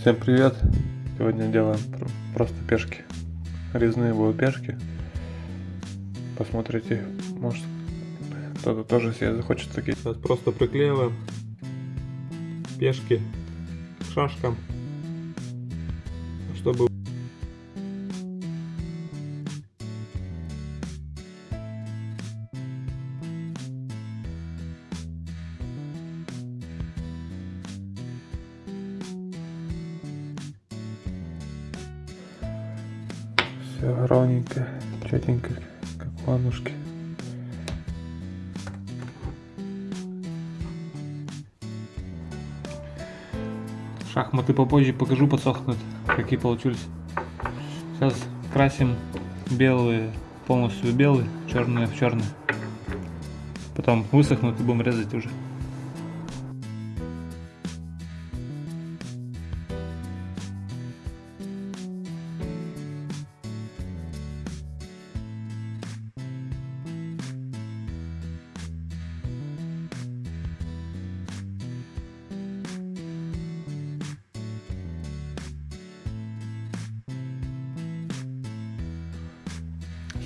Всем привет! Сегодня делаем пр- просто пешки. Резные будут пешки. Посмотрите, может кто-то тоже себе захочет такие. Сейчас просто приклеиваем пешки к шашкам, все ровненько, четенько, как ладушки. Шахматы попозже покажу, подсохнут, какие получились. Сейчас красим белые, полностью белые, черные в черный. Потом высохнут и будем резать уже.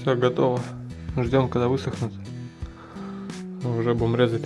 Все готово. Ждем, когда высохнут. Уже будем резать.